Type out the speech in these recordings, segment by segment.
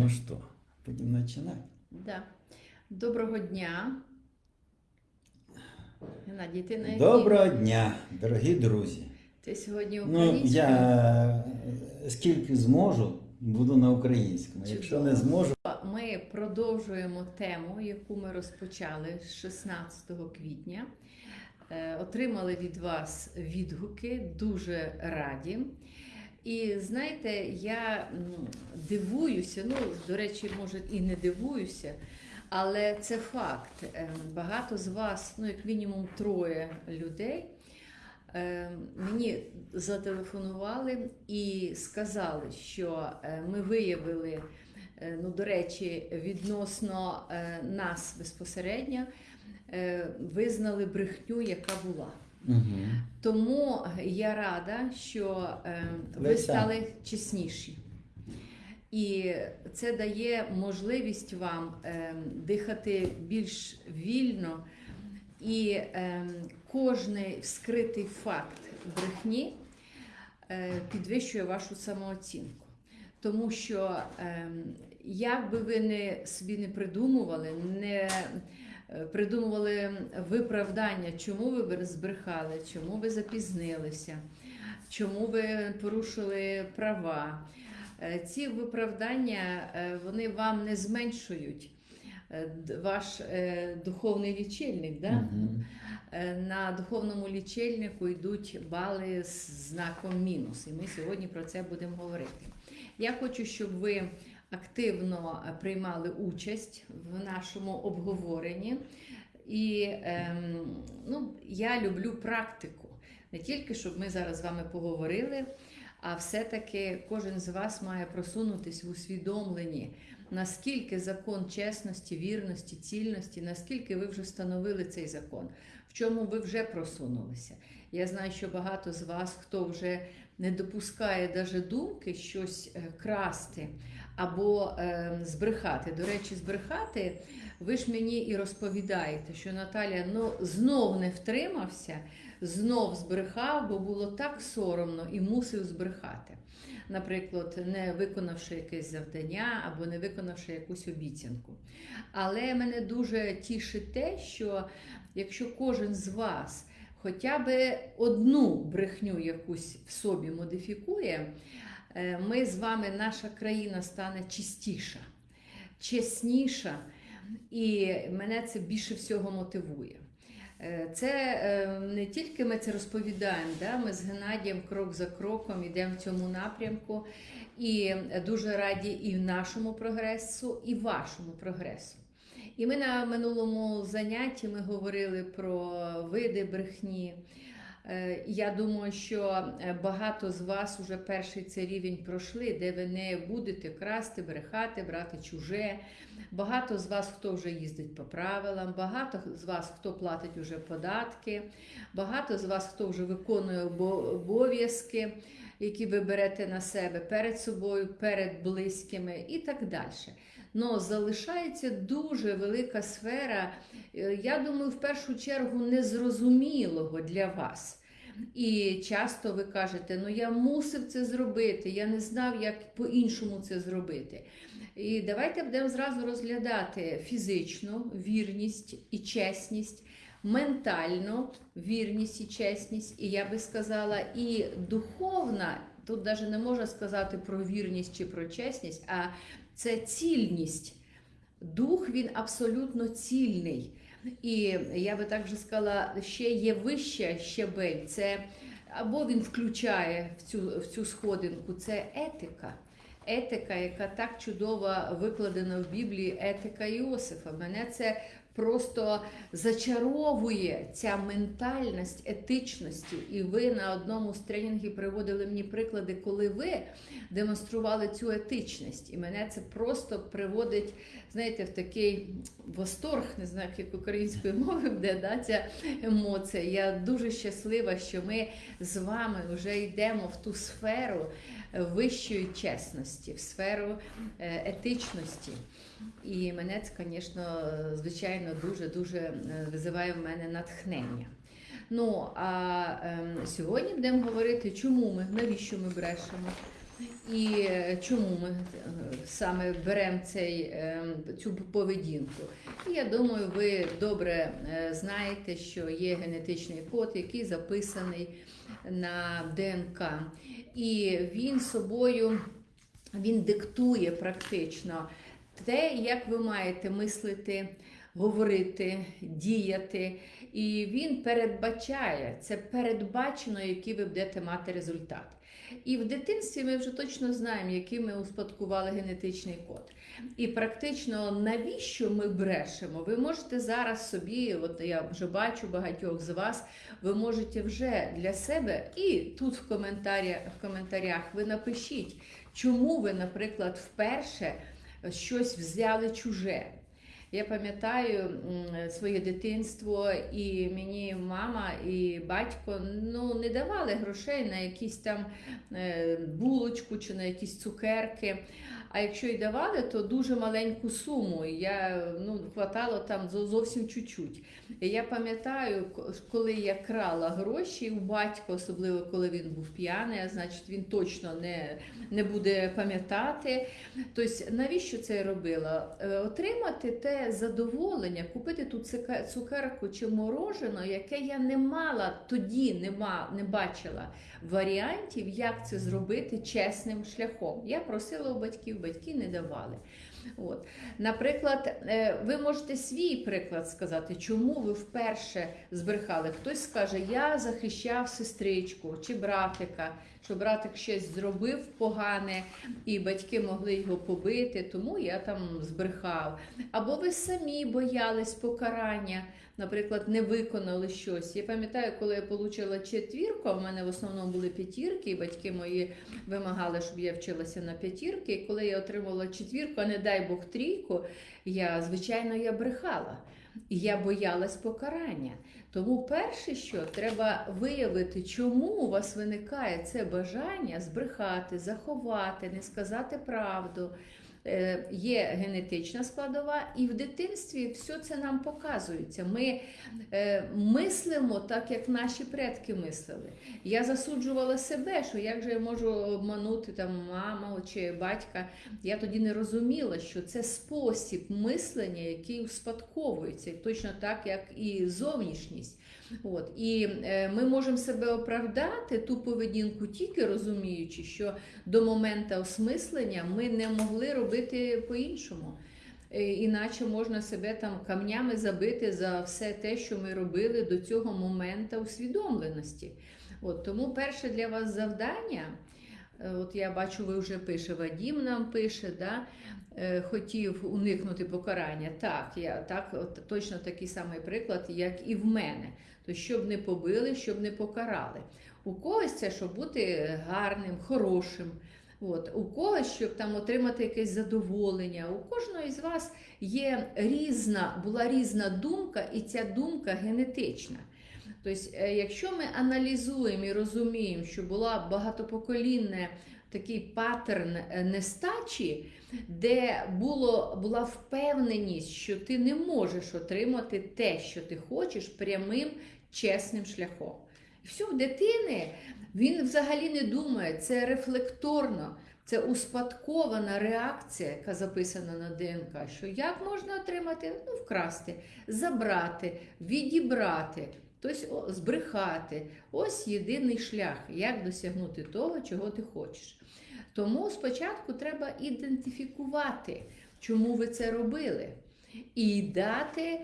Ну что, будем начинать? Да. Доброго дня. Геннадій, ти на якій? Доброго дня, дорогі друзі. Ти сьогодні Ну, українською? я е, скільки зможу, буду на українському. Якщо не зможу, Ми продовжуємо тему, яку ми розпочали з 16 квітня. Е, Отримали від вас відгуки, дуже раді. І знаєте, я дивуюся, ну, до речі, може, і не дивуюся, але це факт. Е, Багато з вас, ну, як мінімум троє людей, е, мені зателефонували і сказали, що е, ми виявили, ну, до речі, відносно нас безпосередньо, визнали брехню, яка була. Угу. Тому я рада, що е, ви Леся. стали чесніші. І це дає можливість вам е, дихати більш вільно, і е, кожний вскритий факт брехні е, підвищує вашу самооцінку. Тому що е, як би ви не собі не придумували, не придумували виправдання, чому ви збрехали, чому ви запізнилися, чому ви порушили права. Е, Ці виправдання е, вони вам не зменшують е, ваш е, духовний лічильник. Да? Угу. Е, На духовному лічильнику йдуть бали з знаком мінус, і ми сьогодні про це будемо говорити. Я хочу, щоб ви активно е, приймали участь в нашому обговоренні. І ем, ну, я люблю практику. Не тільки щоб ми зараз з вами поговорили, а все-таки кожен з вас має просунутись в усвідомленні, наскільки закон чесності, вірності, цільності, наскільки ви вже встановили цей закон, в чому ви вже просунулися. Я знаю, що багато з вас, хто вже не допускає навіть думки щось е, красти або е, збрехати. До речі, збрехати, ви ж мені і розповідаєте, що Наталя ну, знов не втримався, знов збрехав, бо було так соромно і мусив збрехати. Наприклад, не виконавши якесь завдання або не виконавши якусь обіцянку. Але мене дуже тішить те, що якщо кожен з вас хоча б одну брехню якусь в собі модифікує, ми з вами, наша країна стане чистіша, чесніша, і мене це більше всього мотивує. Е, Це е, не тільки ми це розповідаємо, да? ми з Геннадієм крок за кроком йдемо в цьому напрямку, і дуже раді і нашому прогресу, і вашому прогресу. І ми на минулому занятті ми говорили про види брехні. Е, Я думаю, що е, багато з вас уже перший цей рівень пройшли, де ви не будете красти, брехати, брати чуже. Багато з вас, хто вже їздить по правилам, багато з вас, хто платить уже податки, багато з вас, хто вже виконує обов'язки, які ви берете на себе перед собою, перед близькими і так далі. Но залишається дуже велика сфера, е, я думаю, в першу чергу незрозумілого для вас. І часто ви кажете, ну я мусив це зробити, я не знав, як по-іншому це зробити. І давайте будемо зразу розглядати фізичну вірність і чесність, ментальну вірність і чесність, і я би сказала, і духовна, тут навіть не можна сказати про вірність чи про чесність, а це цільність. Дух він абсолютно цільний. І я би також сказала, ще є вища щебель. Це або він включає в цю, в цю сходинку, це етика. Етика, яка так чудово викладена в Біблії, етика Іосифа. Мене це просто зачаровує ця ментальність етичності. І ви на одному з тренінгів приводили мені приклади, коли ви демонстрували цю етичність. І мене це просто приводить, знаєте, в такий восторг, не знаю, як українською мовою буде да, ця емоція. Я дуже щаслива, що ми з вами вже йдемо в ту сферу вищої чесності, в сферу е, етичності. І мене це, звісно, звичайно, дуже-дуже визиває в мене натхнення. Ну, а ем, сьогодні будемо говорити, чому ми, навіщо ми брешемо, І е, чому ми е, саме беремо цей, е, цю поведінку? І я думаю, ви добре е, знаєте, що є генетичний код, який записаний на ДНК. І він собою він диктує практично те, як ви маєте мислити, говорити, діяти. І він передбачає, це передбачено, який ви будете мати результат. І в дитинстві ми вже точно знаємо, який ми успадкували генетичний код. І практично навіщо ми брешемо? Ви можете зараз собі, от я вже бачу багатьох з вас, ви можете вже для себе і тут в коментарях, в коментарях ви напишіть, чому ви, наприклад, вперше щось взяли чуже. Я пам'ятаю своє дитинство, і мені мама і батько ну, не давали грошей на якісь там е, булочку чи на якісь цукерки. А якщо й давали, то дуже маленьку суму. Я ну, хватало там зовсім чуть-чуть. Я пам'ятаю, коли я крала гроші у батька, особливо коли він був п'яний, а значить він точно не, не буде пам'ятати. Тобто, навіщо це я робила? Е, Отримати те задоволення, купити ту цукерку чи морожено, яке я не мала тоді, не, ма, не бачила варіантів, як це зробити чесним шляхом. Я просила у батьків, батьки не давали. От. Наприклад, е, ви можете свій приклад сказати, чому ви вперше збрехали. Хтось скаже, я захищав сестричку чи братика, що братик щось зробив погане, і батьки могли його побити, тому я там збрехав. Або ви самі боялись покарання, наприклад, не виконали щось. Я пам'ятаю, коли я отримала четвірку, в мене в основному були п'ятірки, і батьки мої вимагали, щоб я вчилася на п'ятірки. І коли я отримала четвірку, а не дай Бог трійку, я звичайно я брехала. І я боялась покарання. Тому перше, що треба виявити, чому у вас виникає це бажання збрехати, заховати, не сказати правду. Е, Є генетична складова, і в дитинстві все це нам показується. Ми е, мислимо так, як наші предки мислили. Я засуджувала себе, що як же я можу обманути там маму чи батька. Я тоді не розуміла, що це спосіб мислення, який успадковується, точно так, як і зовнішність. От. І е, ми можемо себе оправдати ту поведінку, тільки розуміючи, що до моменту осмислення ми не могли робити по-іншому. Е, Іначе можна себе там камнями забити за все те, що ми робили до цього моменту усвідомленості. От, тому перше для вас завдання, е, от я бачу, ви вже пише, Вадім нам пише, да, хотів уникнути покарання. Так, я так, от, точно такий самий приклад, як і в мене. То щоб не побили, щоб не покарали. У когось це щоб бути гарним, хорошим. От, у когось, щоб там отримати якесь задоволення. У кожного із вас є різна, була різна думка, і ця думка генетична. Тобто, якщо ми аналізуємо і розуміємо, що була багатопоколінна такий паттерн е, нестачі, де було, була впевненість, що ти не можеш отримати те, що ти хочеш, прямим чесним шляхом. І все, в дитини він взагалі не думає, це рефлекторно, це успадкована реакція, яка записана на ДНК. Що як можна отримати? Ну, вкрасти, забрати, відібрати, тобто збрехати. Ось єдиний шлях, як досягнути того, чого ти хочеш. Тому спочатку треба ідентифікувати, чому ви це робили, і дати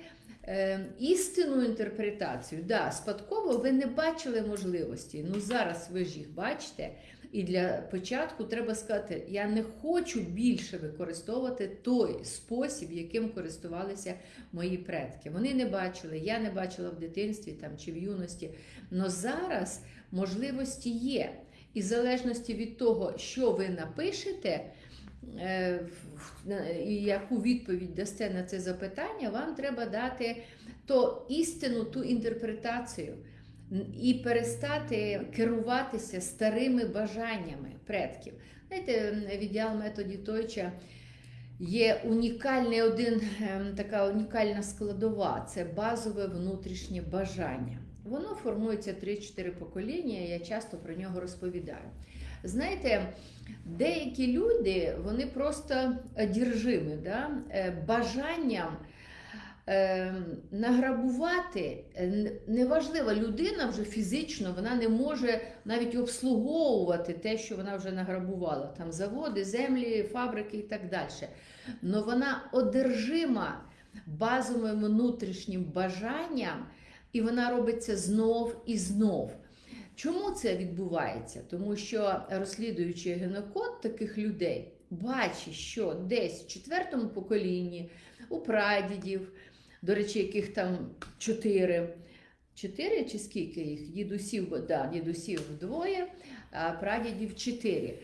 е, істинну інтерпретацію. Да, спадково ви не бачили можливості. Ну зараз ви ж їх бачите. І для початку треба сказати: я не хочу більше використовувати той спосіб, яким користувалися мої предки. Вони не бачили, я не бачила в дитинстві там чи в юності. Но зараз можливості є. І в залежності від того, що ви напишете, і яку відповідь дасте на це запитання, вам треба дати то істину, ту інтерпретацію і перестати керуватися старими бажаннями предків. Знаєте, в ідеал методі Тойча є унікальний один, ем, така унікальна складова це базове внутрішнє бажання. Воно формується 3-4 покоління, я часто про нього розповідаю. Знаєте, деякі люди вони просто одержимі да? е, бажанням е, награбувати. Е, Неважливо, людина вже фізично вона не може навіть обслуговувати те, що вона вже награбувала. Там заводи, землі, фабрики і так далі. Но вона одержима базовим внутрішнім бажанням, і вона робить це знов і знов. Чому це відбувається? Тому що розслідуючи генокод таких людей, бачить, що десь в четвертому поколінні у прадідів, до речі, яких там чотири. Чотири чи скільки їх? Дідусів, да, дідусів двоє, а прадідів чотири.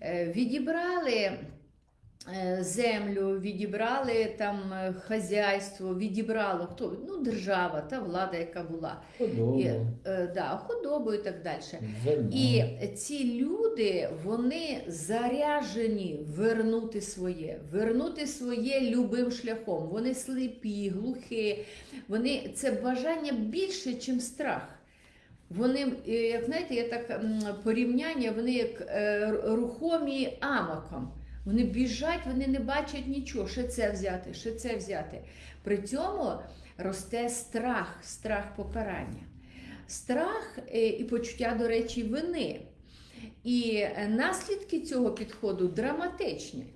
Е, Відібрали землю, відібрали там е, хазяйство, відібрало хто? Ну, держава, та влада, яка була. Худобу, І, е, да, худобу і так далі. зерно. І ці люди вони заряжені вернути своє, вернути своє любим шляхом. Вони сліпі, глухі, вони це бажання більше, ніж страх. Вони, е, як знаєте, є так порівняння, вони як е, рухомі амоком. Вони біжать, вони не бачать нічого, ще це взяти, ще це взяти. При цьому росте страх, страх покарання. Страх е, і почуття, до речі, вини. І е, наслідки цього підходу драматичні.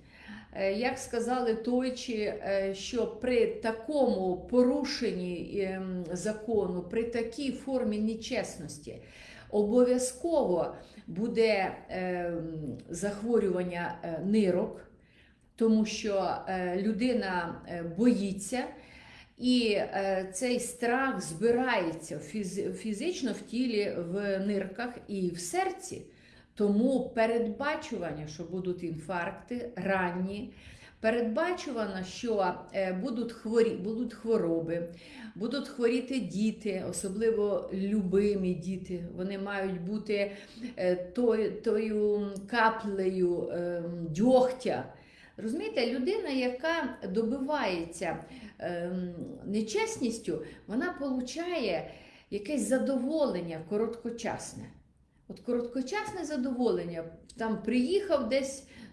Е, Як сказали тойчі, що при такому порушенні ем, закону, при такій формі нечесності, обов'язково буде ем, захворювання е, нирок, тому що е, людина е, боїться. І е, цей страх збирається фіз- фізично в тілі, в нирках і в серці. Тому передбачування, що будуть інфаркти ранні, передбачувано, що е, будуть, хворі, будуть хвороби, будуть хворіти діти, особливо любимі діти. Вони мають бути е, тою, тою каплею е, дьогтя. Розумієте, людина, яка добивається ем, нечесністю, вона получає якесь задоволення короткочасне. От короткочасне задоволення, там приїхав десь ем,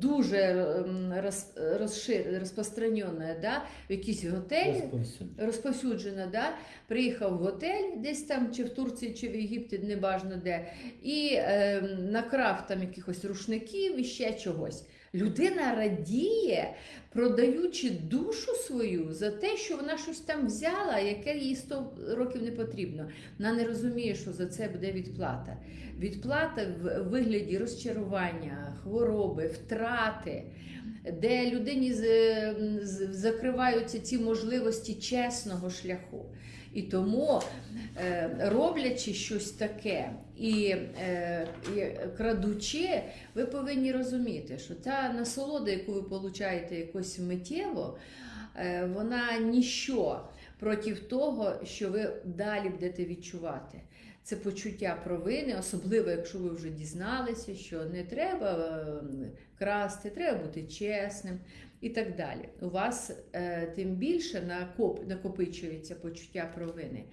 дуже ем, роз, розшир, розпространене, да, в якийсь готель, Розповсюдження. розповсюджена, да? приїхав в готель десь там, чи в Турції, чи в Єгипті, неважно де, і е, накрав там якихось рушників і ще чогось. Людина радіє, продаючи душу свою за те, що вона щось там взяла, яке їй 100 років не потрібно. Вона не розуміє, що за це буде відплата. Відплата в вигляді розчарування, хвороби, втрати, де людині закриваються ці можливості чесного шляху. І тому, е, роблячи щось таке і, е, крадучи, ви повинні розуміти, що та насолода, яку ви получаєте якось миттєво, е, вона ніщо проти того, що ви далі будете відчувати. Це почуття провини, особливо якщо ви вже дізналися, що не треба е, красти, треба бути чесним і так далі. У вас е, тим більше накоп, накопичується почуття провини,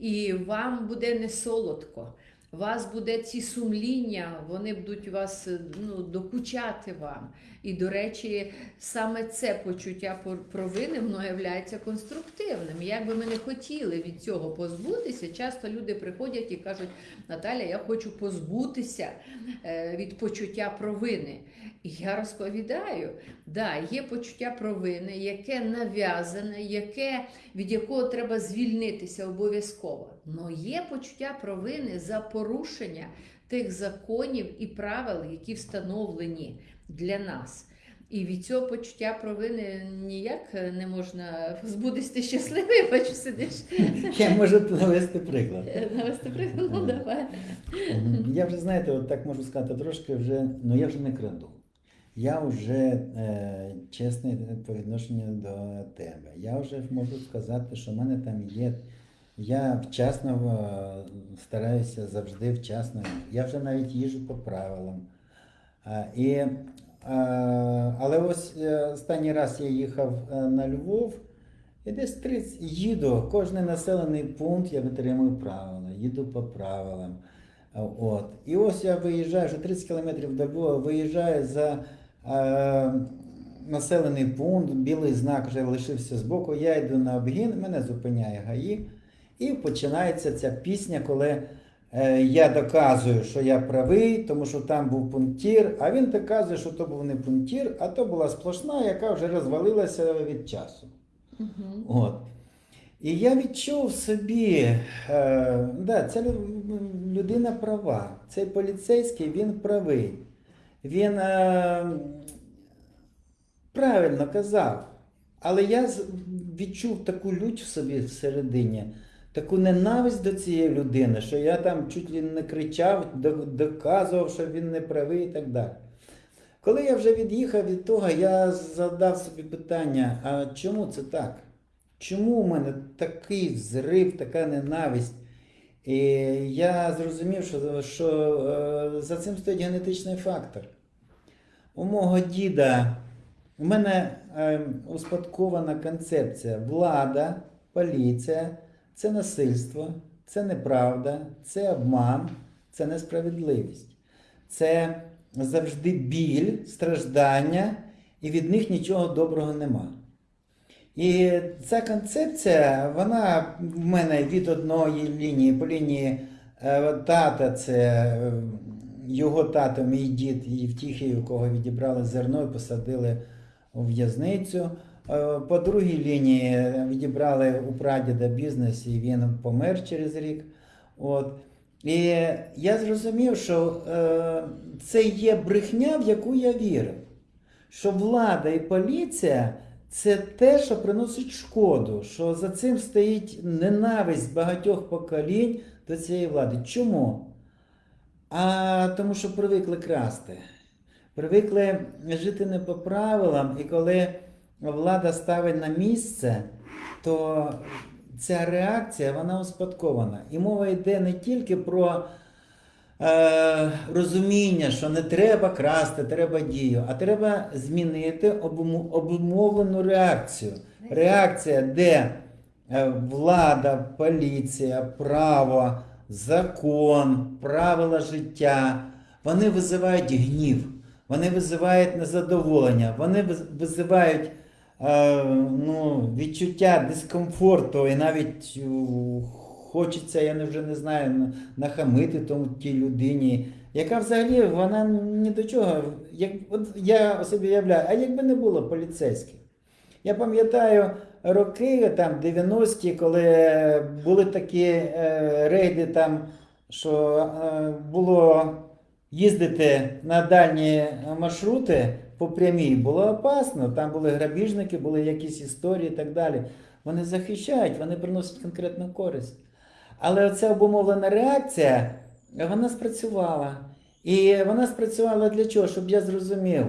і вам буде не солодко. Вас буде ці сумління, вони будуть вас ну, докучати вам. І, до речі, саме це почуття провини воно є конструктивним. Як би ми не хотіли від цього позбутися, часто люди приходять і кажуть: Наталя, я хочу позбутися е, від почуття провини. І я розповідаю, да, є почуття провини, яке нав'язане, яке, від якого треба звільнитися обов'язково. Но є почуття провини за порушення тих законів і правил, які встановлені для нас. І від цього почуття провини ніяк не можна позбутися Ти щасливий, бачу, сидиш. Я можу навести приклад. Навести приклад, ну давай. Я вже, знаєте, от так можу сказати, трошки вже, ну я вже не краду. Я вже е, чесний по відношенню до тебе. Я вже можу сказати, що в мене там є. Я вчасно е, стараюся завжди вчасно. Я вже навіть їжу по правилам. І, е, але ось е, останній раз я їхав е, на Львов, і десь 30 їду, кожен населений пункт я витримую правила, їду по правилам. От. І ось я виїжджаю, вже 30 кілометрів до Львова, виїжджаю за е, населений пункт, білий знак вже лишився збоку. Я йду на обгін, мене зупиняє ГАІ, і починається ця пісня, коли е, я доказую, що я правий, тому що там був пунктір, а він доказує, що то був не пунктір, а то була сплошна, яка вже розвалилася від часу. Мгм. От. І я відчув в собі, е, да, ця людина права. Цей поліцейський він правий. Він е, правильно казав. Але я відчув таку лють в собі всередині, таку ненависть до цієї людини, що я там чуть ли не кричав, доказував, що він не правий і так далі. Коли я вже від'їхав від того, я задав собі питання: а чому це так? Чому у мене такий взрив, така ненависть? І я зрозумів, що, що е, за цим стоїть генетичний фактор. У мого діда, у мене е, успадкована концепція влада, поліція це насильство, це неправда, це обман, це несправедливість. Це завжди біль, страждання, і від них нічого доброго нема. І ця концепція, вона в мене від одної лінії по лінії е, тата, це е, його тато, мій дід і Євтіхій, у кого відібрали зерно і посадили у в'язницю. Е, По другій лінії відібрали у прадіда бізнес, і він помер через рік. От. І я зрозумів, що е, це є брехня, в яку я вірив. Що влада і поліція це те, що приносить шкоду, що за цим стоїть ненависть багатьох поколінь до цієї влади. Чому? А тому, що привикли красти. Привикли жити не по правилам, і коли влада ставить на місце, то ця реакція вона успадкована. І мова йде не тільки про е, розуміння, що не треба красти, треба дію, а треба змінити обумовлену реакцію. Реакція, де е, влада, поліція, право, закон, правила життя, вони визивають гнів, вони визивають незадоволення, вони визивають ну, відчуття дискомфорту і навіть е, хочеться, я вже не знаю, нахамити тому тій людині, яка взагалі вона ні до чого. Як, от я собі уявляю, а якби не було поліцейських? Я пам'ятаю роки, там 90-ті, коли були такі е, рейди, там, що е, було їздити на дальні маршрути по прямій, було опасно. Там були грабіжники, були якісь історії і так далі. Вони захищають, вони приносять конкретну користь. Але оця обумовлена реакція, вона спрацювала. І вона спрацювала для чого? Щоб я зрозумів.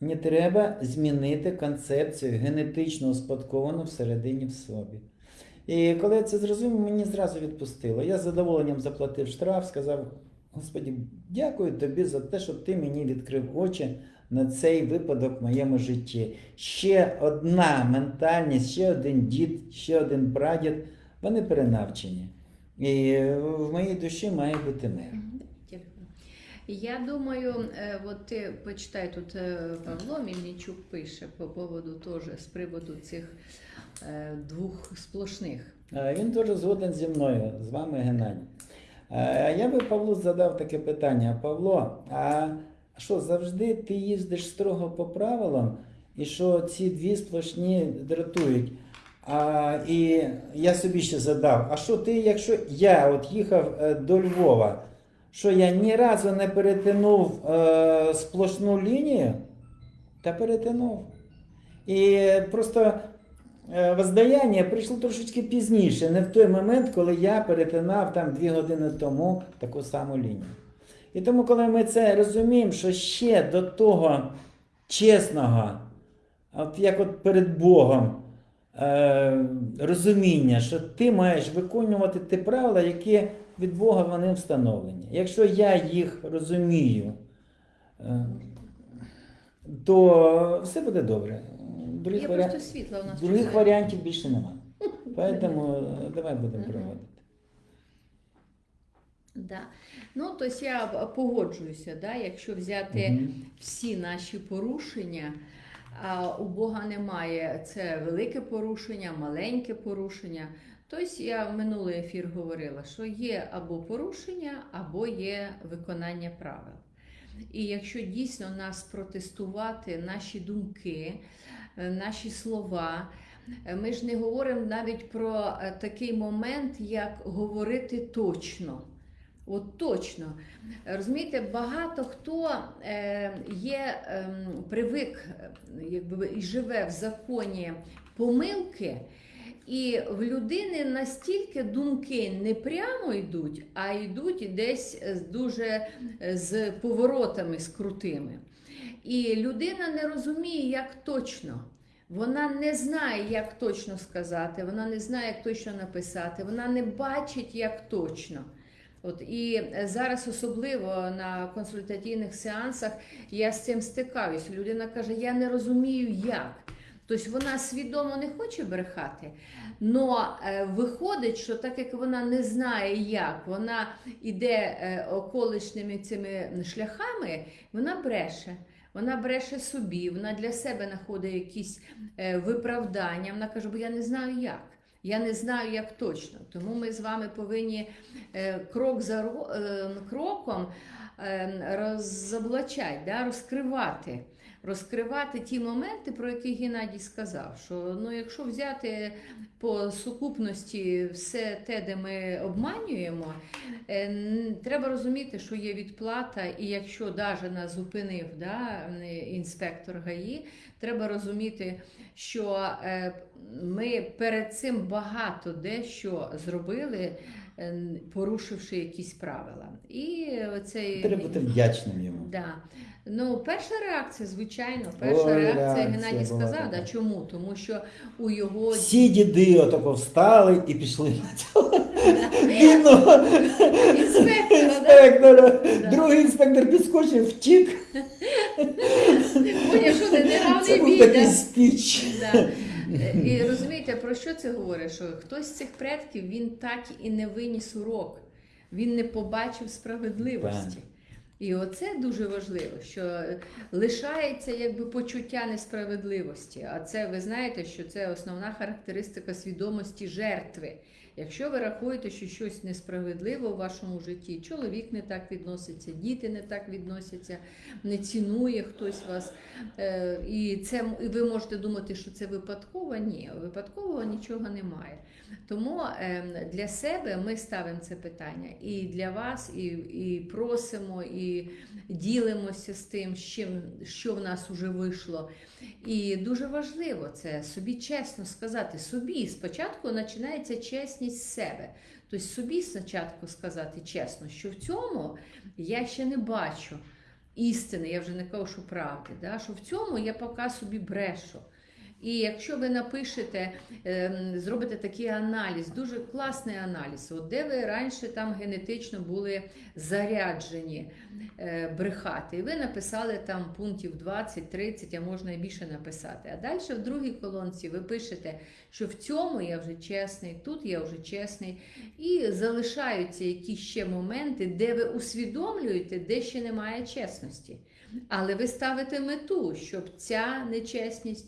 Не треба змінити концепцію генетично успадковану всередині в собі. І коли я це зрозумів, мені зразу відпустило. Я з задоволенням заплатив штраф, сказав: Господі, дякую тобі за те, що ти мені відкрив очі на цей випадок в моєму житті. Ще одна ментальність, ще один дід, ще один прадід, вони перенавчені. І в моїй душі має бути мир. Я думаю, е, от ти почитай тут е, Павло Мільничук пише по поводу теж з приводу цих е, двох сплошних. Він теж згоден зі мною, з вами Геннадій. Я би Павлу задав таке питання. Павло, а що завжди ти їздиш строго по правилам, і що ці дві сплошні дратують? А, і я собі ще задав, а що ти, якщо я от їхав е, до Львова, що я ні разу не перетинув е, сплошну лінію, та перетинув. І просто е, воздаяння прийшло трошечки пізніше, не в той момент, коли я перетинав там дві години тому таку саму лінію. І тому, коли ми це розуміємо, що ще до того чесного, от як от перед Богом, е, розуміння, що ти маєш виконувати ті правила, які від Бога вони встановлені. Якщо я їх розумію, е, то все буде добре. Других, Є просто світло у нас. других варіантів більше немає. Поэтому е, давай будемо проводити. Да. Ну, тобто я погоджуюся, да, якщо взяти Мгм. всі наші порушення, а у Бога немає це велике порушення, маленьке порушення. Тобто я в минулий ефір говорила, що є або порушення, або є виконання правил. І якщо дійсно нас протестувати, наші думки, наші слова, ми ж не говоримо навіть про е, такий момент, як говорити точно. От точно. Розумієте, багато хто е, є ем, привик е, якби, і живе в законі помилки, і в людини настільки думки не прямо йдуть, а йдуть десь дуже е, з поворотами, з крутими. І людина не розуміє, як точно. Вона не знає, як точно сказати, вона не знає, як точно написати, вона не бачить, як точно. От і е, зараз, особливо на консультаційних сеансах, я з цим стикаюся. Людина каже: Я не розумію, як. Тобто вона свідомо не хоче брехати, але виходить, що так як вона не знає, як, вона йде е, околишніми цими шляхами, вона бреше. Вона бреше собі, вона для себе знаходить якісь е, виправдання. Вона каже, бо я не знаю як. Я не знаю, як точно. Тому ми з вами повинні е, крок за е, кроком е, розоблачати, розкривати. Розкривати ті моменти, про які Геннадій сказав, що ну, якщо взяти по сукупності все те, де ми обманюємо, е, треба розуміти, що є відплата, і якщо навіть нас зупинив да, інспектор ГАІ, треба розуміти, що е, ми перед цим багато дещо зробили, порушивши якісь правила. І оцей Треба бути вдячним йому. Да. Ну, перша реакція, звісно, перша Ой, реакція реакція Геннадій сказав. Да, чому? Тому що у його Всі діди отако встали і пішли на цього інспектора. Другий інспектор підскочив, втік. Поняв, що не Це неравний бій. Е, І розумієте, про що це говорить? Що хтось з цих предків він так і не виніс урок, він не побачив справедливості. І оце дуже важливо, що лишається якби почуття несправедливості. А це ви знаєте, що це основна характеристика свідомості жертви. Якщо ви рахуєте, що щось несправедливо у вашому житті, чоловік не так відноситься, діти не так відносяться, не цінує хтось вас, е, і це і ви можете думати, що це випадково. Ні, випадкового нічого немає. Тому е, для себе ми ставимо це питання і для вас, і, і просимо, і ділимося з тим, з чим, що в нас вже вийшло. І дуже важливо це собі чесно сказати. Собі спочатку починається чесність з себе. Тобто собі спочатку сказати чесно, що в цьому я ще не бачу істини, я вже не кажу, що правди, да? що в цьому я поки собі брешу. І якщо ви напишете, ем, зробите такий аналіз, дуже класний аналіз, от де ви раніше там генетично були заряджені е, брехати, і ви написали там пунктів 20-30, а можна і більше написати. А далі в другій колонці ви пишете, що в цьому я вже чесний, тут я вже чесний, і залишаються якісь ще моменти, де ви усвідомлюєте, де ще немає чесності. Але ви ставите мету, щоб ця нечесність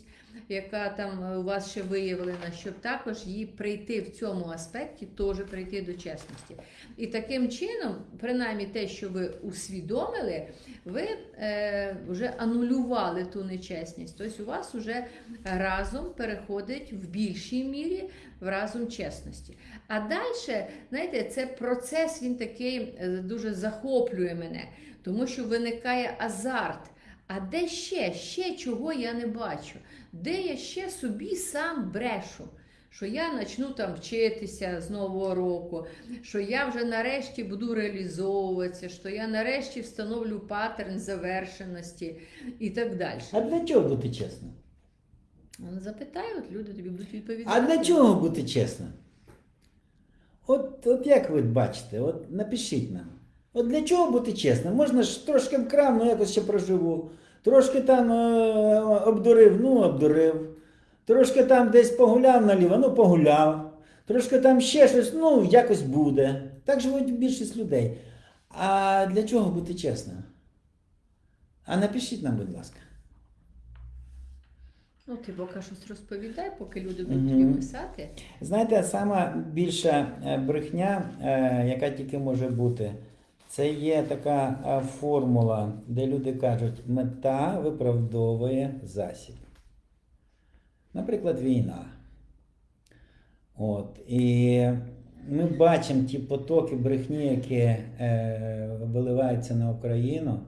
яка там е, у вас ще виявлена, щоб також їй прийти в цьому аспекті, теж прийти до чесності. І таким чином, принаймні те, що ви усвідомили, ви е, вже анулювали ту нечесність. Тобто у вас вже разом переходить в більшій мірі в разум чесності. А далі, знаєте, це процес, він такий е, дуже захоплює мене, тому що виникає азарт. А де ще? Ще чого я не бачу? Де я ще собі сам брешу? Що я почну там вчитися з нового року, що я вже нарешті буду реалізовуватися, що я нарешті встановлю паттерн завершеності і так далі. А для чого бути чесним? Ну, Запитають, люди тобі будуть відповідати. А для чого бути чесним? От, от як ви бачите, от напишіть нам. От для чого бути чесним? Можна ж трошки вкрав, ну якось ще проживу. Трошки там е, обдурив, ну обдурив. Трошки там десь погуляв наліво, ну погуляв. Трошки там ще щось, ну якось буде. Так живуть більшість людей. А для чого бути чесним? А напишіть нам, будь ласка. Ну, ти поки щось розповідай, поки люди будуть Мгм. тобі писати. Знаєте, сама більша е, брехня, е, яка тільки може бути, це є така е, формула, де люди кажуть, мета виправдовує засіб. Наприклад, війна. От. І ми бачимо ті потоки брехні, які е, виливаються на Україну.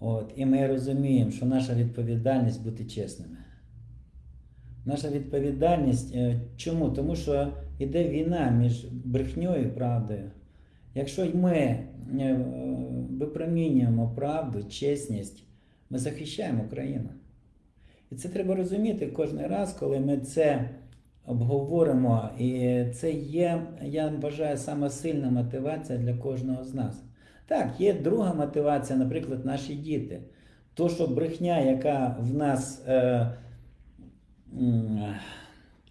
От. І ми розуміємо, що наша відповідальність бути чесними. Наша відповідальність. е, Чому? Тому що йде війна між брехньою і правдою. Якщо ми е, випромінюємо правду, чесність, ми захищаємо Україну. І це треба розуміти кожен раз, коли ми це обговоримо. І це є, я вважаю, сама сильна мотивація для кожного з нас. Так, є друга мотивація, наприклад, наші діти. То, що брехня, яка в нас. Е,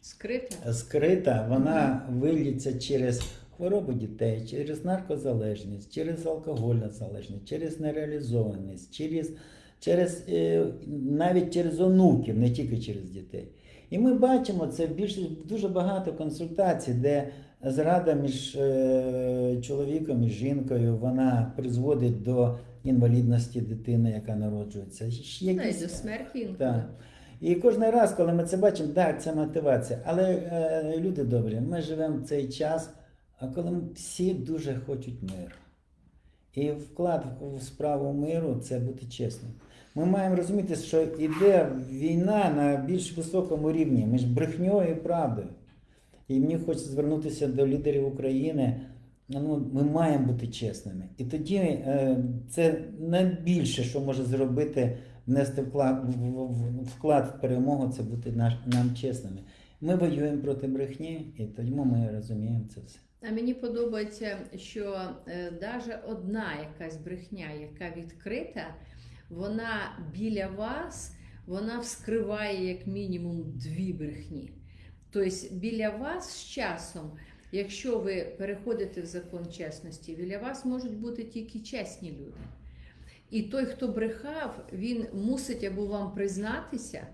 Скрита. скрита, вона виліться через хворобу дітей, через наркозалежність, через алкогольну залежність, через нереалізованість, через, через, е, навіть через онуків, не тільки через дітей. І ми бачимо це більше дуже багато консультацій, де зрада між е, чоловіком і жінкою вона призводить до інвалідності дитини, яка народжується. Ще якісь- до смерті так. І кожен раз, коли ми це бачимо, так, це мотивація. Але е, люди добрі, ми живемо в цей час, а коли всі дуже хочуть миру. І вклад в справу миру це бути чесним. Ми маємо розуміти, що йде війна на більш високому рівні між брехньою і правдою. І мені хочеться звернутися до лідерів України. Ну, ми маємо бути чесними. І тоді е, це найбільше, що може зробити, внести вклад, вклад в перемогу, це бути нам чесними. Ми воюємо проти брехні, і тому ми розуміємо це все. А мені подобається, що е, навіть одна якась брехня, яка відкрита, вона біля вас, вона вскриває як мінімум дві брехні. Тобто біля вас з часом, якщо ви переходите в закон чесності, біля вас можуть бути тільки чесні люди. І той, хто брехав, він мусить або вам признатися,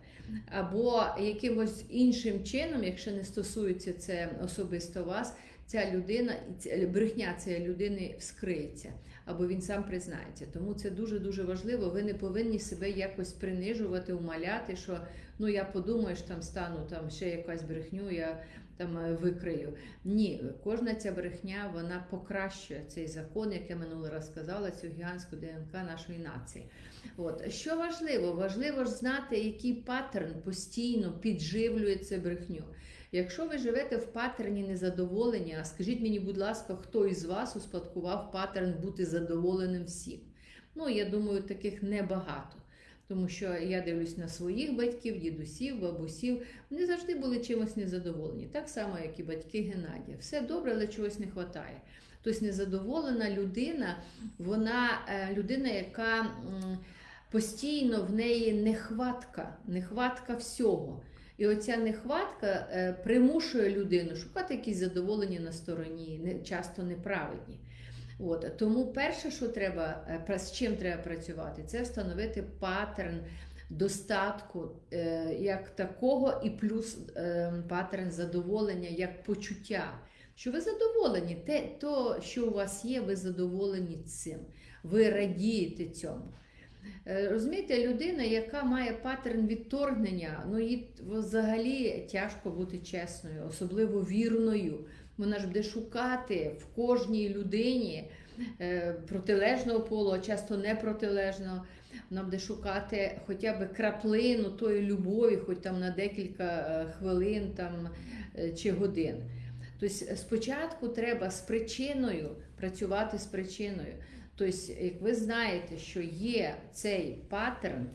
або якимось іншим чином, якщо не стосується це особисто вас, ця людина, ця- брехня цієї людини вскриється, або він сам признається. Тому це дуже дуже важливо. Ви не повинні себе якось принижувати, умаляти, що ну я подумаю, що там стану там ще якась брехню, я там е, викрию. Ні, кожна ця брехня вона покращує цей закон, як я минулий раз сказала, цю гігантську ДНК нашої нації. От що важливо, важливо ж знати, який паттерн постійно підживлює цю брехню. Якщо ви живете в паттерні незадоволення, скажіть мені, будь ласка, хто із вас успадкував паттерн бути задоволеним всім? Ну, я думаю, таких небагато. Тому що я дивлюсь на своїх батьків, дідусів, бабусів. Вони завжди були чимось незадоволені. Так само, як і батьки Геннадія. Все добре, але чогось не вистачає. Тобто незадоволена людина, вона е, людина, яка постійно в неї нехватка, нехватка всього. І оця нехватка е, примушує людину шукати якісь задоволення на стороні, не, часто неправедні. От. Тому перше, що треба, е, з чим треба працювати, це встановити паттерн достатку е, як такого, і плюс паттерн задоволення як почуття. Що ви задоволені, те, то, що у вас є, ви задоволені цим. Ви радієте цьому. Е, Розумієте, людина, яка має паттерн відторгнення, ну їй взагалі тяжко бути чесною, особливо вірною. Вона ж буде шукати в кожній людині е, протилежного полу, а часто не протилежного. Вона буде шукати хоча б краплину тої любові, хоч там на декілька е, хвилин там, чи годин. Тобто спочатку треба з причиною працювати з причиною. Тобто, як ви знаєте, що є цей паттерн,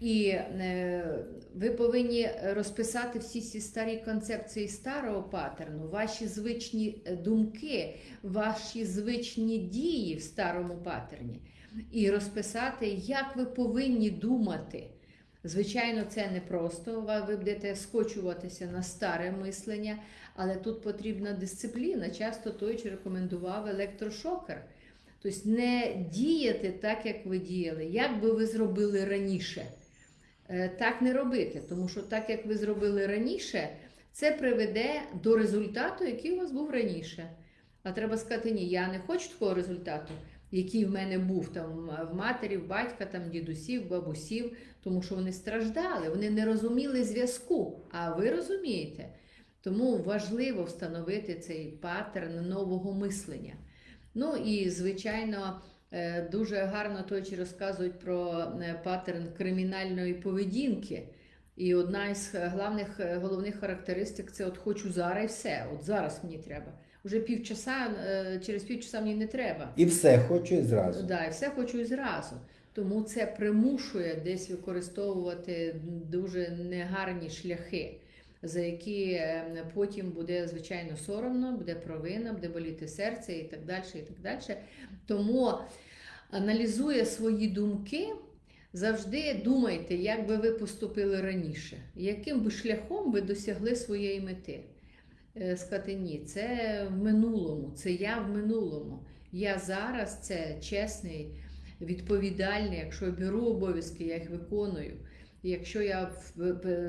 і е, ви повинні розписати всі ці старі концепції старого паттерну, ваші звичні е, думки, ваші звичні дії в старому паттерні, і розписати, як ви повинні думати Звичайно, це непросто. Ви будете скочуватися на старе мислення, але тут потрібна дисципліна. Часто той чи рекомендував електрошокер. Тобто не діяти так, як ви діяли, як би ви зробили раніше. Е, Так не робити, тому що так, як ви зробили раніше, це приведе до результату, який у вас був раніше. А треба сказати, ні, я не хочу такого результату, який в мене був там в матері, в батька, там дідусів, бабусів, тому що вони страждали, вони не розуміли зв'язку. А ви розумієте. Тому важливо встановити цей паттерн нового мислення. Ну і звичайно, е, дуже гарно точі розказують про е, паттерн кримінальної поведінки. І одна із главних е, головних характеристик це от хочу зараз і все. От зараз мені треба. Уже півчаса, через півчаса мені не треба. І все, хочу і зразу. Да, і все хочу і зразу. Тому це примушує десь використовувати дуже негарні шляхи, за які е, потім буде звичайно соромно, буде провина, буде боліти серце і так далі. І так далі. Тому аналізує свої думки. Завжди думайте, як би ви поступили раніше, яким би шляхом ви досягли своєї мети. Е, Сказати ні, це в минулому, це я в минулому. Я зараз це чесний, відповідальний. Якщо беру обов'язки, я їх виконую. Якщо я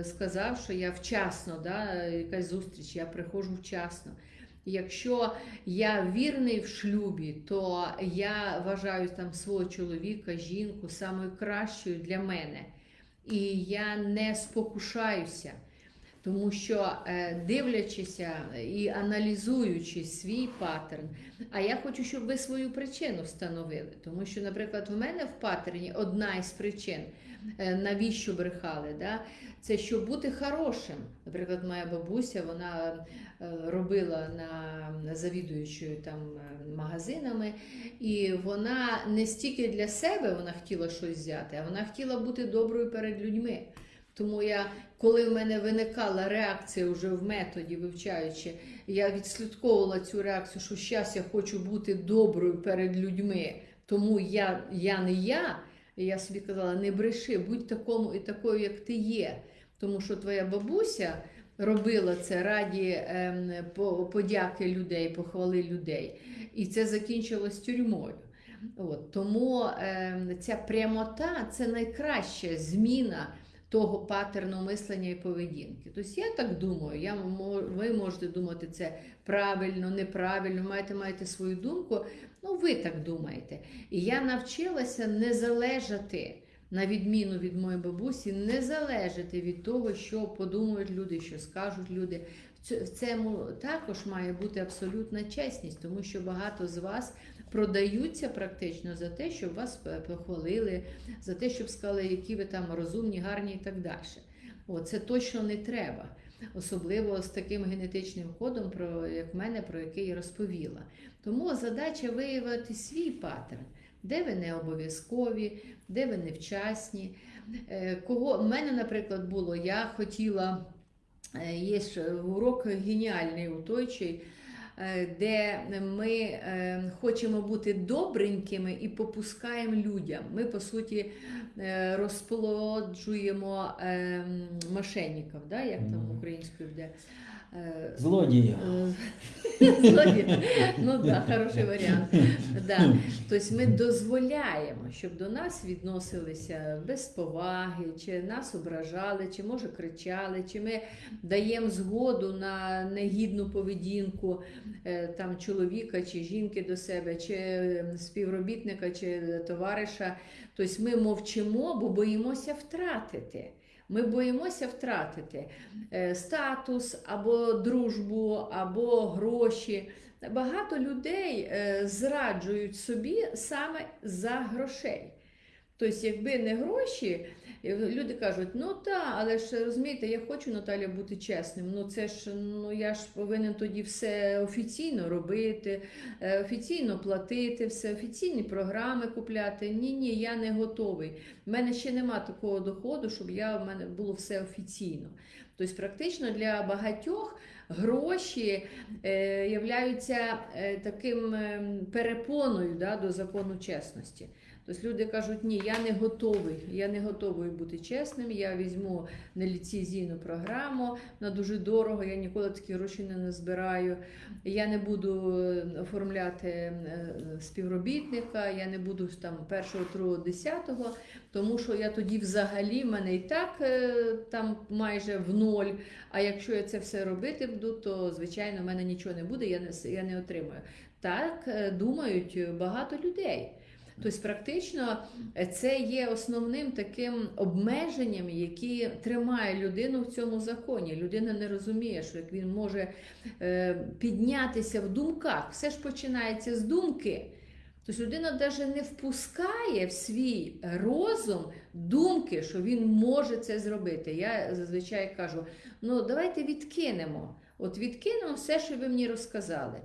сказав, що я вчасно, да, якась зустріч, я приходжу вчасно. Якщо я вірний в шлюбі, то я вважаю там свого чоловіка, жінку самою кращою для мене. І я не спокушаюся. Тому що е, дивлячися і аналізуючи свій паттерн, а я хочу, щоб ви свою причину встановили. Тому що, наприклад, в мене в паттерні одна із причин, е, навіщо брехали, да? це щоб бути хорошим. Наприклад, моя бабуся вона е, робила на завідуючою там магазинами, і вона не стільки для себе вона хотіла щось взяти, а вона хотіла бути доброю перед людьми. Тому я, коли в мене виникала реакція вже в методі, вивчаючи, я відслідковувала цю реакцію, що зараз я хочу бути доброю перед людьми, тому я, я не я. Я собі казала, не бреши, будь такому і такою, як ти є. Тому що твоя бабуся робила це раді ем, подяки людей, похвали людей. І це закінчилось тюрмою. От, тому ем, ця прямота це найкраща зміна того паттерну мислення і поведінки. Тобто я так думаю, я, ви можете думати це правильно, неправильно, маєте, маєте свою думку, ну ви так думаєте. І я навчилася не залежати, на відміну від моєї бабусі, не залежати від того, що подумають люди, що скажуть люди. В цьому також має бути абсолютна чесність, тому що багато з вас продаються практично за те, щоб вас похвалили, за те, щоб сказали, які ви там розумні, гарні і так далі. О, це точно не треба. Особливо з таким генетичним кодом, про як в мене, про який я розповіла. Тому задача виявити свій паттерн, де ви не обов'язкові, де ви невчасні. Е, Кого в мене, наприклад, було, я хотіла, е, є ж урок геніальний у той, чий, е, де ми е, хочемо бути добренькими і попускаємо людям. Ми, по суті, е, розплоджуємо е, мошенників, да, як там українською буде. Е, Злодії. Е, Ну так, хороший варіант. Да. Тобто ми дозволяємо, щоб до нас відносилися без поваги, чи нас ображали, чи може кричали, чи ми даємо згоду на негідну поведінку е, там, чоловіка чи жінки до себе, чи співробітника, чи товариша. Тобто ми мовчимо, бо боїмося втратити. Ми боїмося втратити е, статус або дружбу, або гроші. Багато людей е, зраджують собі саме за грошей. Тобто, якби не гроші, люди кажуть, ну так, але ж розумієте, я хочу Наталя бути чесним. Ну це ж ну я ж повинен тоді все офіційно робити, е, офіційно платити, все офіційні програми купляти. Ні, ні, я не готовий. У мене ще нема такого доходу, щоб я в мене було все офіційно. Тобто, практично для багатьох гроші е, являються е, таким е, перепоною да, до закону чесності. Тобто люди кажуть, ні, я не готовий, я не готовий бути чесним, я візьму неліцензійну програму, вона дуже дорого, я ніколи такі гроші не назбираю, я не буду е, оформляти е, співробітника, я не буду там першого, другого, десятого, тому що я тоді взагалі в мене і так е, там майже в ноль. А якщо я це все робити буду, то звичайно в мене нічого не буде, я не, я не отримаю. Так думають багато людей. Тобто, практично е, це є основним таким обмеженням, які тримає людину в цьому законі. Людина не розуміє, що як він може е, піднятися в думках, все ж починається з думки. Тобто людина навіть не впускає в свій розум думки, що він може це зробити. Я зазвичай кажу: ну давайте відкинемо. От відкинемо все, що ви мені розказали.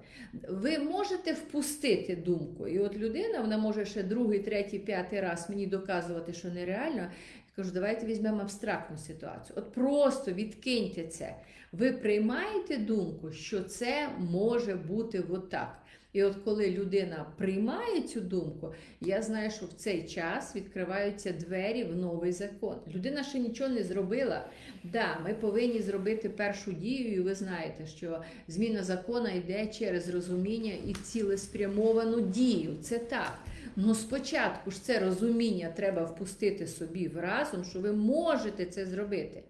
Ви можете впустити думку. І от людина вона може ще другий, третій, п'ятий раз мені доказувати, що нереально. Я кажу, давайте візьмемо абстрактну ситуацію. От просто відкиньте це. Ви приймаєте думку, що це може бути отак. І от коли людина приймає цю думку, я знаю, що в цей час відкриваються двері в новий закон. Людина ще нічого не зробила. Да, ми повинні зробити першу дію, і ви знаєте, що зміна закону йде через розуміння і цілеспрямовану дію. Це так. Ну спочатку ж це розуміння треба впустити собі в разум, що ви можете це зробити.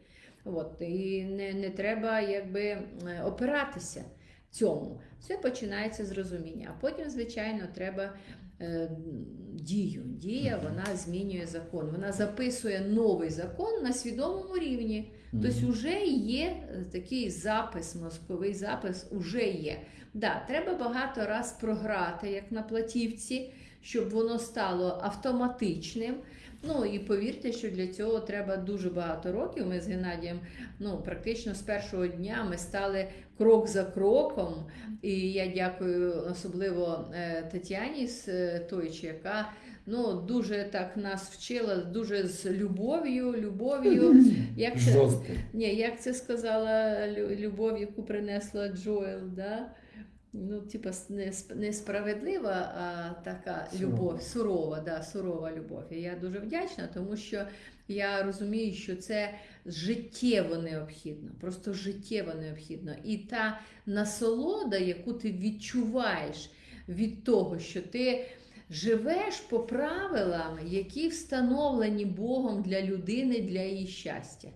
От, і не, не треба якби е, опиратися цьому. Все починається з розуміння. А потім, звичайно, треба е, дію. Дія вона змінює закон. Вона записує новий закон на свідомому рівні. Тобто, вже є е, такий запис, мозковий запис уже є. Да, треба багато раз програти, як на платівці, щоб воно стало автоматичним. Ну і повірте, що для цього треба дуже багато років. Ми з Геннадієм, ну практично з першого дня ми стали крок за кроком. І я дякую особливо е, Тетяні з е, Тойчі, яка ну дуже так нас вчила, дуже з любов'ю, любов'ю. Як це, ні, як це сказала любов, яку принесла Джоел, да? Ну, типа, с- не сп- не справедлива, а така Сурова. любов, сурова, да, сурова любов. І я дуже вдячна, тому що я розумію, що це життєво необхідно, просто життєво необхідно. І та насолода, яку ти відчуваєш від того, що ти живеш по правилам, які встановлені Богом для людини, для її щастя.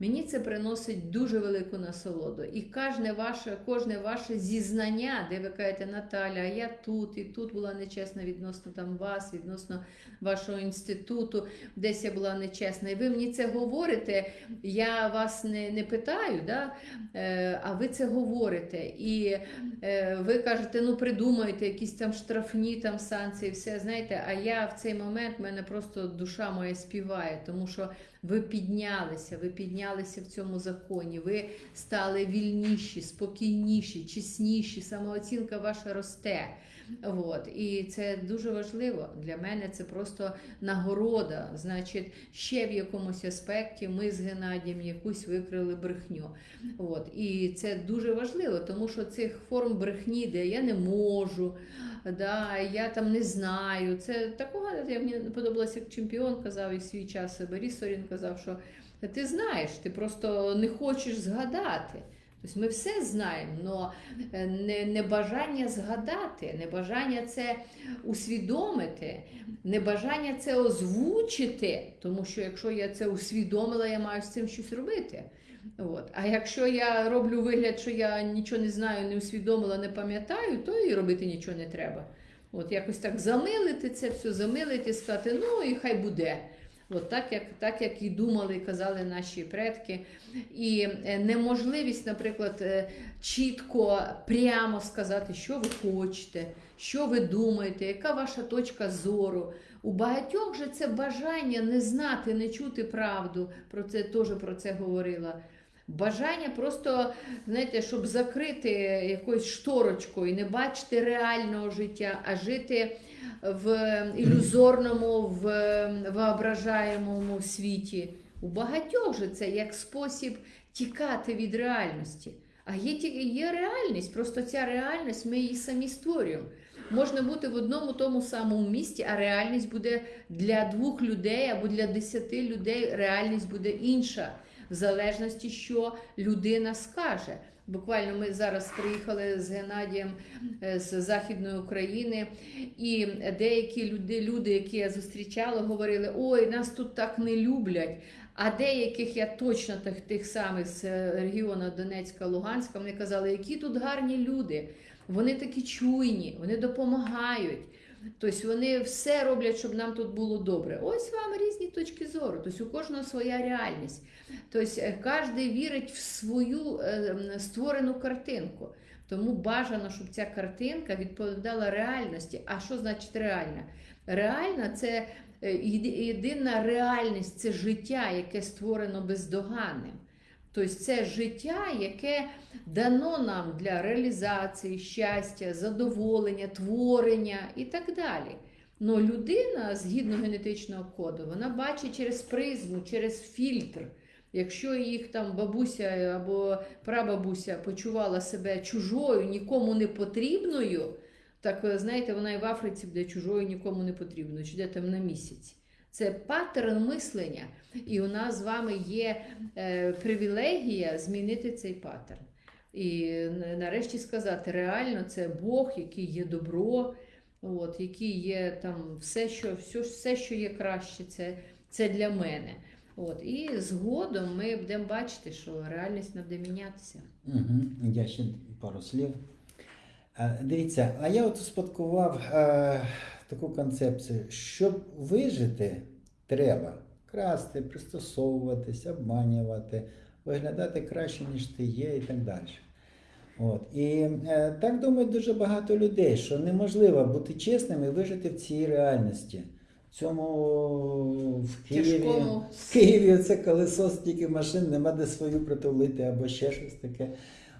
Мені це приносить дуже велику насолоду. І кожне ваше, кожне ваше зізнання, де ви кажете, Наталя, я тут і тут була нечесна відносно там вас, відносно вашого інституту, десь я була нечесна. І ви мені це говорите, я вас не, не питаю, да? е, а ви це говорите. І е, ви кажете, ну придумайте якісь там штрафні там санкції, все знаєте. А я в цей момент в мене просто душа моя співає, тому що ви піднялися, ви піднялися в цьому законі, ви стали вільніші, спокійніші, чесніші, самооцінка ваша росте. От. І це дуже важливо. Для мене це просто нагорода. Значить, ще в якомусь аспекті ми з Геннадієм якусь викрили брехню. От. І це дуже важливо, тому що цих форм брехні, де я не можу, да, я там не знаю. Це такого як мені подобалося, як чемпіон казав і в свій час Борис Сорін казав, що ти знаєш, ти просто не хочеш згадати. Тобто ми все знаємо, але не, не бажання згадати, не бажання це усвідомити, не бажання це озвучити, тому що якщо я це усвідомила, я маю з цим щось робити. От. А якщо я роблю вигляд, що я нічого не знаю, не усвідомила, не пам'ятаю, то і робити нічого не треба. От якось так замилити це все, замилити, сказати, ну і хай буде. От так, як, так як і думали, і казали наші предки. І е, неможливість, наприклад, е, чітко, прямо сказати, що ви хочете, що ви думаєте, яка ваша точка зору. У багатьох же це бажання не знати, не чути правду. Про це теж про це говорила. Бажання просто, знаєте, щоб закрити якоюсь шторочкою, не бачити реального життя, а жити в ілюзорному, в воображаємому світі. У багатьох же це як спосіб тікати від реальності. А є, є реальність, просто ця реальність ми її самі створюємо. можна бути в одному тому самому місті, а реальність буде для двох людей або для десяти людей реальність буде інша, в залежності, що людина скаже. Буквально ми зараз приїхали з Геннадієм е, з Західної України, і деякі люди, люди, які я зустрічала, говорили: ой, нас тут так не люблять. А деяких я точно тих, тих самих з е, регіону Донецька, Луганська, вони казали, які тут гарні люди. Вони такі чуйні, вони допомагають. Тобто вони все роблять, щоб нам тут було добре. Ось вам різні точки зору. Тобто у кожного своя реальність. Тобто кожен вірить в свою е, створену картинку. Тому бажано, щоб ця картинка відповідала реальності. А що значить реальна? Реальна це е, єдина реальність, це життя, яке створено бездоганним. Тобто це життя, яке дано нам для реалізації, щастя, задоволення, творення і так далі. Но людина, згідно генетичного коду, вона бачить через призму, через фільтр. Якщо їх там бабуся або прабабуся почувала себе чужою, нікому не потрібною, так знаєте, вона і в Африці буде чужою, нікому не потрібною, чи де там на місяць. Це паттерн мислення, і у нас з вами є е, привілегія змінити цей паттерн. І нарешті сказати, реально це Бог, який є добро, от, який є там все, що, все, все, що є краще, це, це для мене. От, і згодом ми будемо бачити, що реальність буде мінятися. Угу. Я ще пару слів. Е, Дивіться, а я от успадкував е, таку концепцію, щоб вижити, треба красти, пристосовуватись, обманювати, виглядати краще, ніж ти є, і так далі. От. І е, так думають дуже багато людей, що неможливо бути чесним і вижити в цій реальності. В цьому в Києві. Тяжкому В Києві це колесо стільки машин, нема де свою притулити або ще щось таке.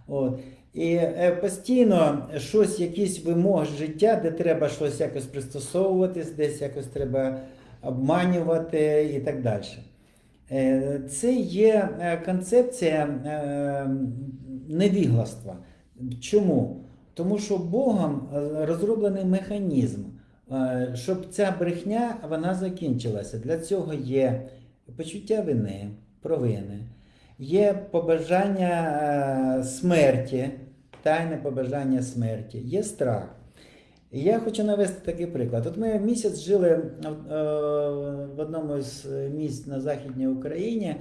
От. І е, постійно щось, якісь вимоги життя, де треба щось якось пристосовуватись, десь якось треба обманювати і так далі. Е, Це є е, концепція невігластва. Чому? Тому що Богом розроблений механізм, щоб ця брехня вона закінчилася. Для цього є почуття вини, провини, є побажання е, смерті, тайне побажання смерті, є страх. І я хочу навести такий приклад. От ми місяць жили е, в одному з місць на Західній Україні.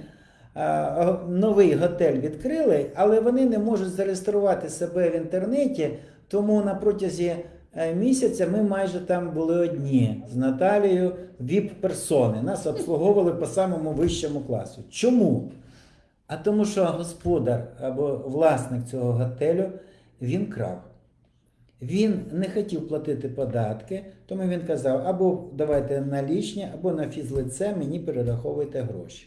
Е, Новий готель відкрили, але вони не можуть зареєструвати себе в інтернеті, тому на протязі місяця ми майже там були одні з Наталією віп-персони. Нас обслуговували по самому вищому класу. Чому? А тому, що господар або власник цього готелю він крав. Він не хотів платити податки, тому він казав: або давайте налічні, або на фізлице мені перераховуйте гроші.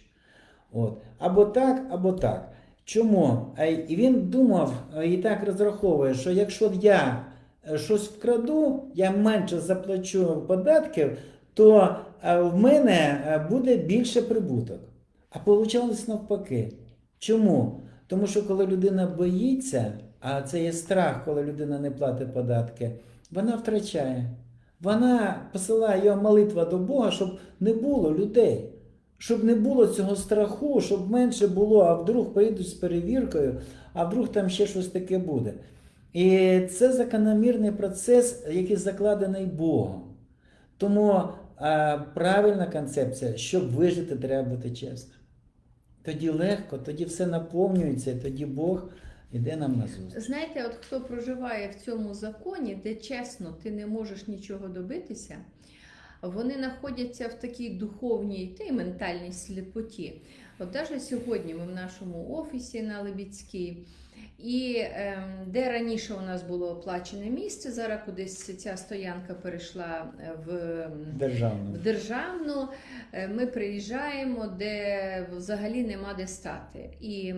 От. Або так, або так. Чому? І він думав е, і так розраховує, що якщо я е, щось вкраду, я менше заплачу податків, то е, в мене буде більше прибуток. А вийшло навпаки. Чому? Тому що коли людина боїться, а це є страх, коли людина не платить податки, вона втрачає. Вона посилає його молитва до Бога, щоб не було людей, щоб не було цього страху, щоб менше було, а вдруг поїдуть з перевіркою, а вдруг там ще щось таке буде. І це закономірний процес, який закладений Богом. Тому а, правильна концепція, щоб вижити, треба бути чесним. Тоді легко, тоді все наповнюється, тоді Бог іде нам на зустріч. Знаєте, от хто проживає в цьому законі, де чесно ти не можеш нічого добитися, вони знаходяться в такій духовній та й ментальній сліпоті. От навіть сьогодні ми в нашому офісі на Лебідській, і ем, де раніше у нас було оплачене місце, зараз кудись ця стоянка перейшла е, в Державно. в державну е, ми приїжджаємо, де взагалі нема де стати. І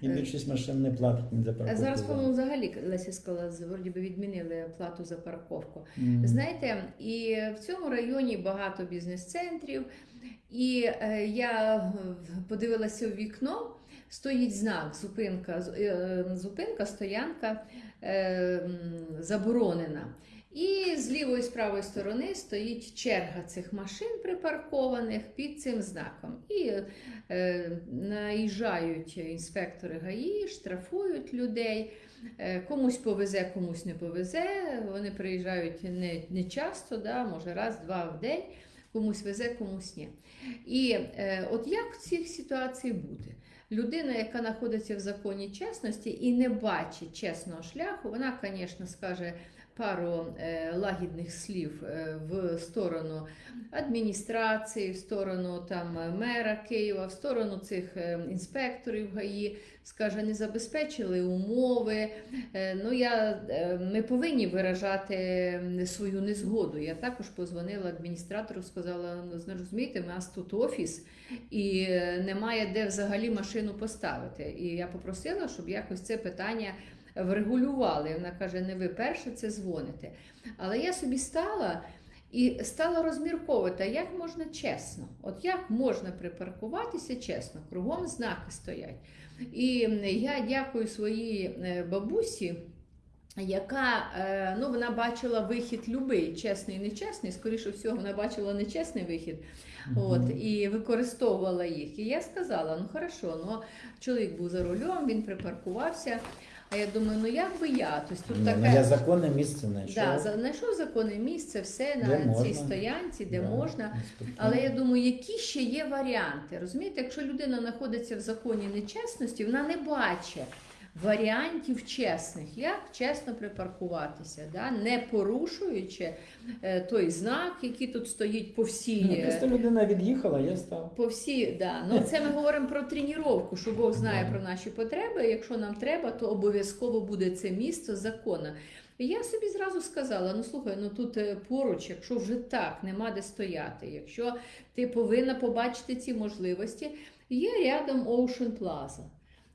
І більшість машин не платить ні за парковку. зараз, по-моєму, взагалі Леся сказала, вроді би відмінили плату за парковку. Мгм. Знаєте, і в цьому районі багато бізнес-центрів. І е, я е, подивилася в вікно, стоїть знак, зупинка, е, зупинка, стоянка е, заборонена. І з лівої і з правої сторони стоїть черга цих машин припаркованих під цим знаком. І е, наїжджають інспектори ГАІ, штрафують людей. Е, Комусь повезе, комусь не повезе. Вони приїжджають не, не часто, да, може раз-два в день, комусь везе, комусь ні. І е, от як в цих ситуацій бути? Людина, яка знаходиться в законі чесності і не бачить чесного шляху, вона, звісно, скаже пару е, лагідних слів е, в сторону адміністрації, в сторону там мера Києва, в сторону цих е, інспекторів ГАІ, скаже, не забезпечили умови. Ну, я, ми повинні виражати свою незгоду. Я також позвонила адміністратору, сказала: ну, розумієте, у нас тут офіс і немає де взагалі машину поставити. І я попросила, щоб якось це питання врегулювали. Вона каже: не ви перше це дзвоните. Але я собі стала. І стала розмірковувати, як можна чесно, от як можна припаркуватися чесно, кругом знаки стоять. І я дякую своїй е, бабусі, яка е, ну, вона бачила вихід любий, чесний і нечесний. Скоріше всього, вона бачила нечесний вихід от, і використовувала їх. І я сказала: ну хорошо, ну чоловік був за рулем, він припаркувався. А я думаю, ну як би я? Тобто тут Ні, таке. ну, я законне місце знайшов. Да, знайшов законне місце, все Де на цій можна. стоянці, де Да, можна. спокійно. Але я думаю, які ще є варіанти? Розумієте, якщо людина знаходиться в законі нечесності, вона не бачить варіантів чесних, як чесно припаркуватися, да? не порушуючи е, той знак, який тут стоїть по всій. Ні, е, просто людина від'їхала, я став. по всі, да. Ну це ми говоримо про тренування, що Бог знає про наші потреби. Якщо нам треба, то обов'язково буде це місто закону. Я собі зразу сказала: ну слухай, ну тут е, поруч, якщо вже так, нема де стояти, якщо ти повинна побачити ці можливості, є рядом Ocean Plaza.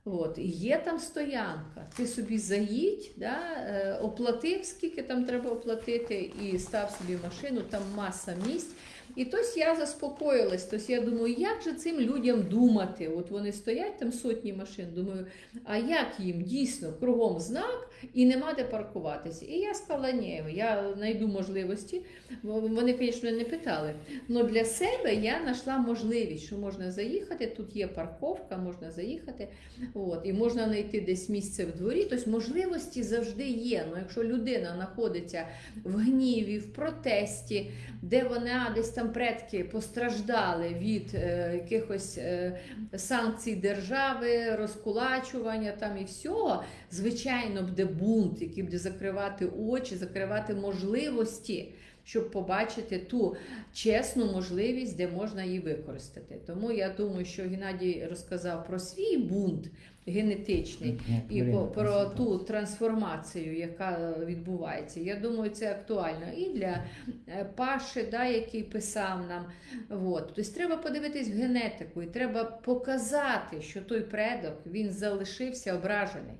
От, і є там стоянка. Ти собі заїдь, да, е, оплатив, скільки там треба оплатити, і став собі машину, там маса місць. І тось я заспокоїлась. Тось я думаю, як же цим людям думати? От вони стоять там сотні машин. Думаю, а як їм дійсно кругом знак і нема де паркуватися? І я сказала, ні, я знайду можливості. Вони, звісно, не питали. Але для себе я знайшла можливість, що можна заїхати. Тут є парковка, можна заїхати. От, і можна знайти десь місце в дворі. Тобто можливості завжди є. Ну, якщо людина знаходиться в гніві, в протесті, де вона десь там предки постраждали від е, якихось е, санкцій держави, розкулачування там і всього, звичайно, буде бунт, який буде закривати очі, закривати можливості. Щоб побачити ту чесну можливість, де можна її використати. Тому я думаю, що Геннадій розказав про свій бунт генетичний і про ту трансформацію, яка відбувається. Я думаю, це актуально і для е, Паши, да, який писав нам. От. Тобто треба подивитись в генетику і треба показати, що той предок він залишився ображений.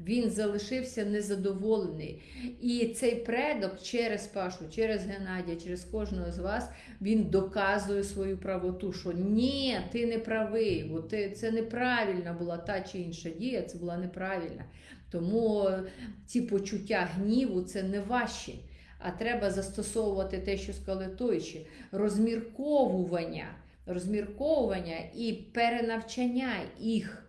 Він залишився незадоволений. І цей предок через Пашу, через Геннадія, через кожного з вас, він доказує свою правоту, що ні, ти не правий, бо ти, це неправильна була та чи інша дія, це була неправильна. Тому ці почуття гніву це не ваші. А треба застосовувати те, що сказали тойші, розмірковування, розмірковування і перенавчання їх.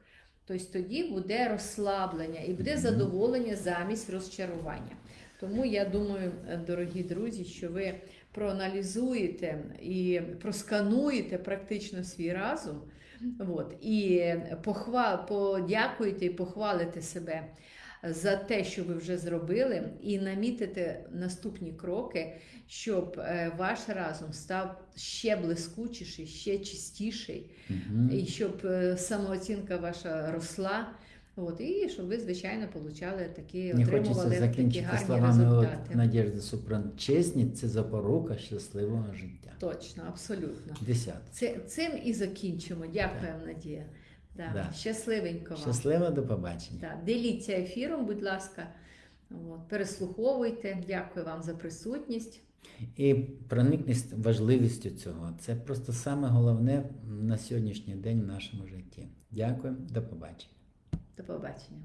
Тобто тоді буде розслаблення і буде задоволення замість розчарування. Тому я думаю, е, дорогі друзі, що ви проаналізуєте і проскануєте практично свій разум. От, і похвал, подякуєте і похвалите себе за те, що ви вже зробили, і намітите наступні кроки, щоб е, ваш разум став ще блискучіший, ще чистіший, Мгм. і щоб е, самооцінка ваша росла. От, і щоб ви, звичайно, получали такі, хочеться отримували такі гарні словами от, результати. Надежди Супран. Чесність це запорука щасливого життя. Точно, абсолютно. Десяте. Це, цим і закінчимо. Дякуємо, Надія. Да. Да. Щасливенько вам. Щасливо, до побачення. Да. Діліться ефіром, будь ласка. От, переслуховуйте. Дякую вам за присутність. І проникність важливістю цього. Це просто саме головне на сьогоднішній день в нашому житті. Дякую, до побачення. До побачення.